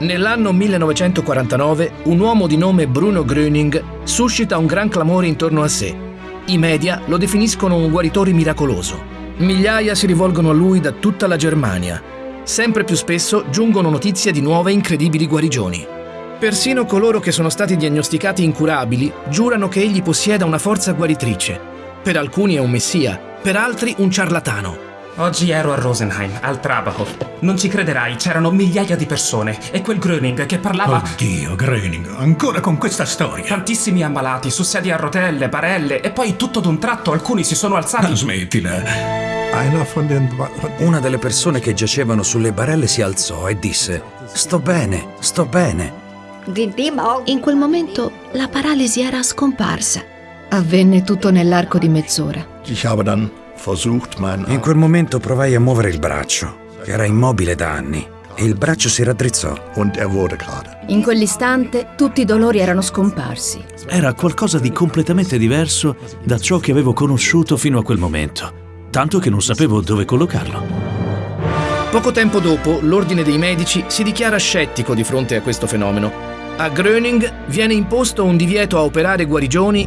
Nell'anno 1949 un uomo di nome Bruno Gröning suscita un gran clamore intorno a sé. I media lo definiscono un guaritore miracoloso. Migliaia si rivolgono a lui da tutta la Germania. Sempre più spesso giungono notizie di nuove incredibili guarigioni. Persino coloro che sono stati diagnosticati incurabili giurano che egli possieda una forza guaritrice. Per alcuni è un messia, per altri un ciarlatano. Oggi ero a Rosenheim, al Trabachhof. Non ci crederai, c'erano migliaia di persone e quel Gröning che parlava... Oddio, Gröning, ancora con questa storia. Tantissimi ammalati, su sedie a rotelle, barelle e poi tutto d'un tratto alcuni si sono alzati. Ah, smettila. Una delle persone che giacevano sulle barelle si alzò e disse Sto bene, sto bene. In quel momento la paralisi era scomparsa. Avvenne tutto nell'arco di mezz'ora. In quel momento provai a muovere il braccio, che era immobile da anni, e il braccio si raddrizzò. In quell'istante tutti i dolori erano scomparsi. Era qualcosa di completamente diverso da ciò che avevo conosciuto fino a quel momento, tanto che non sapevo dove collocarlo. Poco tempo dopo, l'Ordine dei Medici si dichiara scettico di fronte a questo fenomeno. A Gröning viene imposto un divieto a operare guarigioni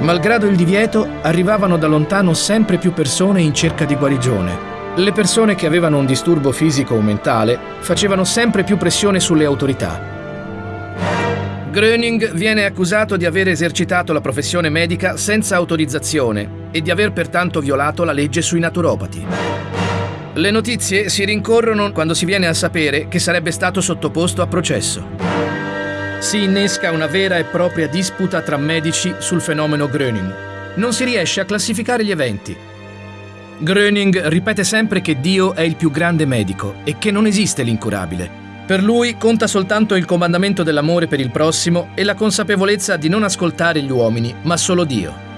Malgrado il divieto, arrivavano da lontano sempre più persone in cerca di guarigione. Le persone che avevano un disturbo fisico o mentale facevano sempre più pressione sulle autorità. Gröning viene accusato di aver esercitato la professione medica senza autorizzazione e di aver pertanto violato la legge sui naturopati. Le notizie si rincorrono quando si viene a sapere che sarebbe stato sottoposto a processo si innesca una vera e propria disputa tra medici sul fenomeno Gröning. Non si riesce a classificare gli eventi. Gröning ripete sempre che Dio è il più grande medico e che non esiste l'incurabile. Per lui conta soltanto il comandamento dell'amore per il prossimo e la consapevolezza di non ascoltare gli uomini, ma solo Dio.